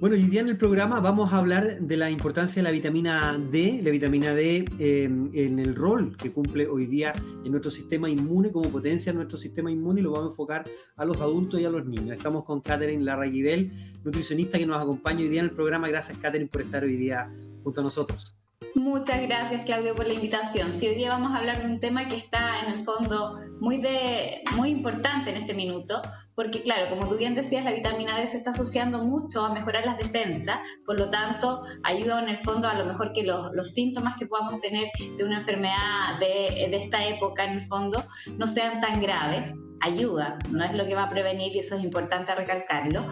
Bueno, hoy día en el programa vamos a hablar de la importancia de la vitamina D, la vitamina D eh, en el rol que cumple hoy día en nuestro sistema inmune, como potencia nuestro sistema inmune y lo vamos a enfocar a los adultos y a los niños. Estamos con Catherine Larraguibel, nutricionista que nos acompaña hoy día en el programa. Gracias, Catherine, por estar hoy día junto a nosotros. Muchas gracias, Claudio, por la invitación. Sí, hoy día vamos a hablar de un tema que está en el fondo muy, de, muy importante en este minuto, porque claro, como tú bien decías, la vitamina D se está asociando mucho a mejorar las defensas, por lo tanto, ayuda en el fondo a lo mejor que los, los síntomas que podamos tener de una enfermedad de, de esta época, en el fondo, no sean tan graves ayuda, no es lo que va a prevenir y eso es importante recalcarlo.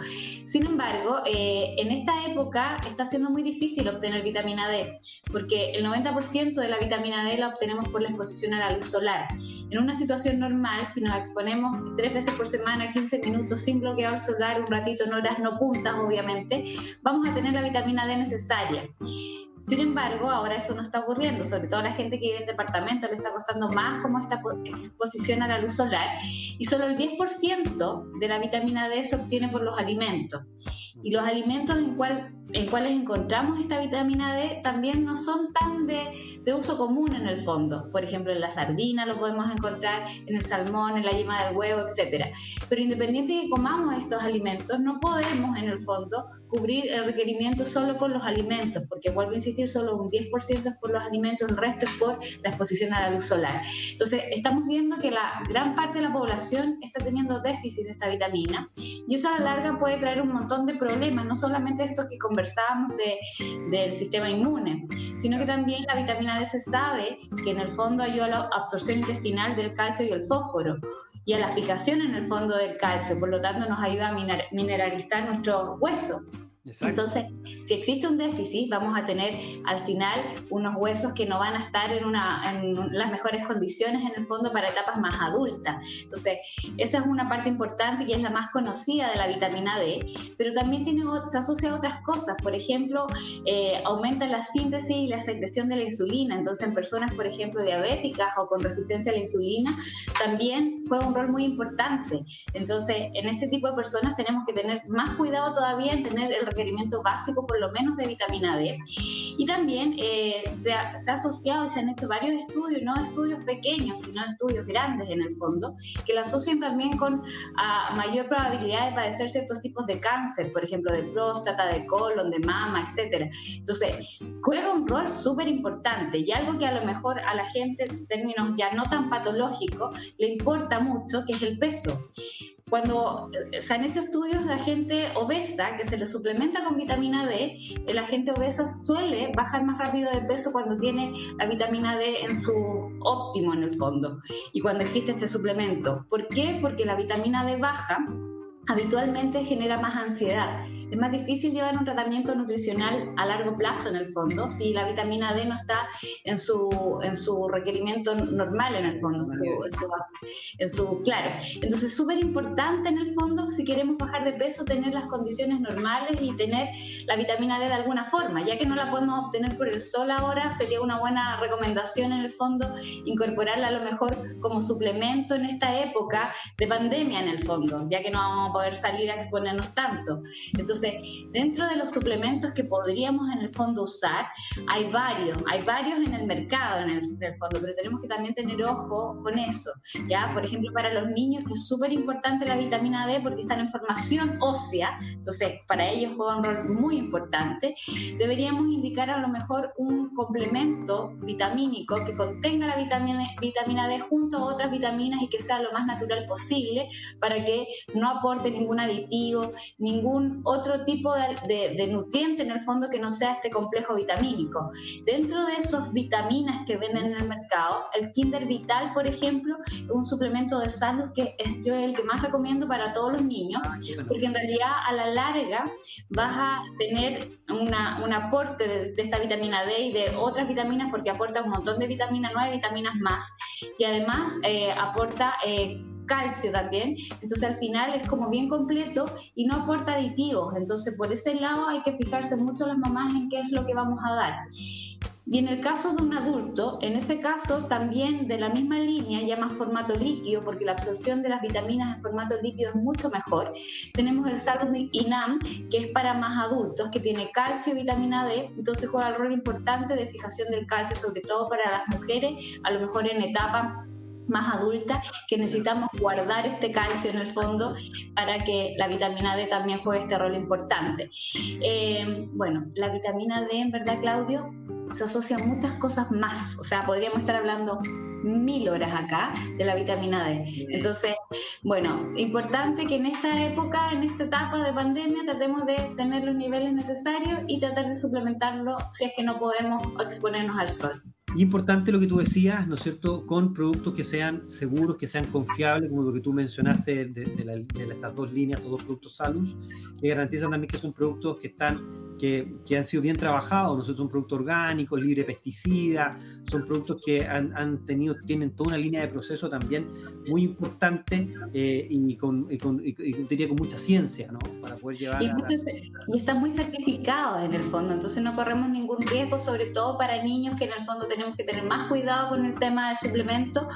Sin embargo, eh, en esta época está siendo muy difícil obtener vitamina D, porque el 90% de la vitamina D la obtenemos por la exposición a la luz solar. En una situación normal, si nos exponemos tres veces por semana, 15 minutos sin bloqueador solar, un ratito en horas no puntas, obviamente, vamos a tener la vitamina D necesaria. Sin embargo, ahora eso no está ocurriendo, sobre todo a la gente que vive en departamentos le está costando más como esta exposición a la luz solar y solo el 10% de la vitamina D se obtiene por los alimentos. Y los alimentos en, cual, en cuales encontramos esta vitamina D también no son tan de, de uso común en el fondo. Por ejemplo, en la sardina lo podemos encontrar, en el salmón, en la yema del huevo, etc. Pero independiente de que comamos estos alimentos, no podemos en el fondo cubrir el requerimiento solo con los alimentos, porque vuelvo a insistir, solo un 10% es por los alimentos, el resto es por la exposición a la luz solar. Entonces, estamos viendo que la gran parte de la población está teniendo déficit de esta vitamina y eso a la larga puede traer un montón de problemas, no solamente esto que conversábamos de, del sistema inmune, sino que también la vitamina D se sabe que en el fondo ayuda a la absorción intestinal del calcio y el fósforo y a la fijación en el fondo del calcio, por lo tanto nos ayuda a mineralizar nuestros huesos. Entonces, si existe un déficit, vamos a tener al final unos huesos que no van a estar en, una, en las mejores condiciones en el fondo para etapas más adultas. Entonces, esa es una parte importante y es la más conocida de la vitamina D, pero también tiene, se asocia a otras cosas. Por ejemplo, eh, aumenta la síntesis y la secreción de la insulina. Entonces, en personas, por ejemplo, diabéticas o con resistencia a la insulina, también juega un rol muy importante. Entonces, en este tipo de personas tenemos que tener más cuidado todavía en tener el requerimiento básico por lo menos de vitamina D. Y también eh, se, ha, se, ha, asociado y se han hecho varios estudios, no estudios pequeños, sino estudios grandes en el fondo, que la asocian también con a mayor probabilidad de padecer ciertos tipos de cáncer, por ejemplo, de próstata, de colon, de mama, etc. Entonces, juega un rol súper importante y algo que a lo mejor a la gente en términos ya no tan patológicos le importa mucho, que es el peso cuando eh, se han hecho estudios de gente obesa que se le suplementa con vitamina D, la gente obesa suele bajar más rápido de peso cuando tiene la vitamina D en su óptimo en el fondo y cuando existe este suplemento. ¿Por qué? Porque la vitamina D baja habitualmente genera más ansiedad es más difícil llevar un tratamiento nutricional a largo plazo en el fondo si la vitamina D no está en su, en su requerimiento normal en el fondo, en su, claro. Entonces es súper importante en el fondo si queremos bajar de peso tener las condiciones normales y tener la vitamina D de alguna forma, ya que no la podemos obtener por el sol ahora, sería una buena recomendación en el fondo incorporarla a lo mejor como suplemento en esta época de pandemia en el fondo, ya que no vamos a poder salir a exponernos tanto. Entonces entonces, dentro de los suplementos que podríamos en el fondo usar, hay varios, hay varios en el mercado en el, fondo, pero tenemos que también tener ojo con eso, ¿ya? Por ejemplo, para los niños, que es súper importante la vitamina D porque están en formación ósea, entonces para ellos juega un rol muy importante, deberíamos indicar a lo mejor un complemento vitamínico que contenga la vitamina, vitamina D junto a otras vitaminas y que sea lo más natural posible para que no aporte ningún aditivo, ningún otro otro tipo de, de, nutriente en el fondo que no sea este complejo vitamínico. Dentro de esas vitaminas que venden en el mercado, el Kinder Vital, por ejemplo, es un suplemento de salud que es yo el que más recomiendo para todos los niños, ah, porque en realidad a la larga vas a tener una, un aporte de, esta vitamina D y de otras vitaminas porque aporta un montón de vitaminas, no hay vitaminas más, y además eh, aporta... Eh, calcio también, entonces al final es como bien completo y no aporta aditivos, entonces por ese lado hay que fijarse mucho las mamás en qué es lo que vamos a dar. Y en el caso de un adulto, en ese caso también de la misma línea, ya más formato líquido, porque la absorción de las vitaminas en formato líquido es mucho mejor, tenemos el Salud INAM, que es para más adultos, que tiene calcio y vitamina D, entonces juega el rol importante de fijación del calcio, sobre todo para las mujeres, a lo mejor en etapa más adulta, que necesitamos guardar este calcio en el fondo para que la vitamina D también juegue este rol importante. Eh, bueno, la vitamina D, en verdad, Claudio, se asocia a muchas cosas más. O sea, podríamos estar hablando mil horas acá de la vitamina D. Entonces, bueno, importante que en esta época, en esta etapa de pandemia, tratemos de tener los niveles necesarios y tratar de suplementarlo si es que no podemos exponernos al sol. Importante lo que tú decías, ¿no es cierto?, con productos que sean seguros, que sean confiables, como lo que tú mencionaste de, de, estas dos líneas, estos dos productos Salus, que garantizan también que son productos que están que, que, han sido bien trabajados, ¿no? son productos orgánicos, libre de pesticidas, son productos que han, han, tenido, tienen toda una línea de proceso también muy importante eh, y, con, y, con, y, diría con mucha ciencia, ¿no? Para poder llevar... Y, muchos, y están muy certificados en el fondo, entonces no corremos ningún riesgo, sobre todo para niños que en el fondo tenemos que tener más cuidado con el tema del suplemento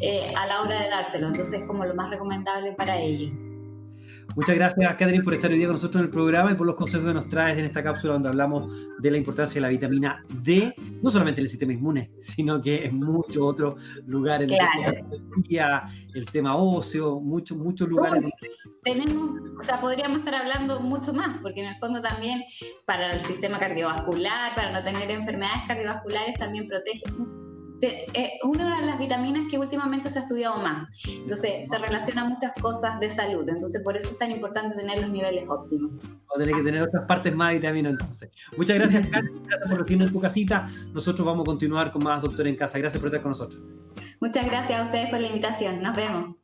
eh, a la hora de dárselo, entonces es como lo más recomendable para ellos. Muchas gracias, Catherine, por estar hoy día con nosotros en el programa y por los consejos que nos traes en esta cápsula donde hablamos de la importancia de la vitamina D, no solamente en el sistema inmune, sino que en muchos otros lugares, claro. el tema óseo, muchos, muchos lugares. tenemos, o sea, podríamos estar hablando mucho más, porque en el fondo también para el sistema cardiovascular, para no tener enfermedades cardiovasculares, también protege eh, una de las vitaminas que últimamente se ha estudiado más. Entonces, se relaciona muchas cosas de salud. Entonces, por eso es tan importante tener los niveles óptimos. O tener que tener otras partes más vitaminas, entonces. Muchas gracias, Carlos. Gracias por recibirnos en tu casita. Nosotros vamos a continuar con más Doctor en Casa. Gracias por estar con nosotros. Muchas gracias a ustedes por la invitación. Nos vemos.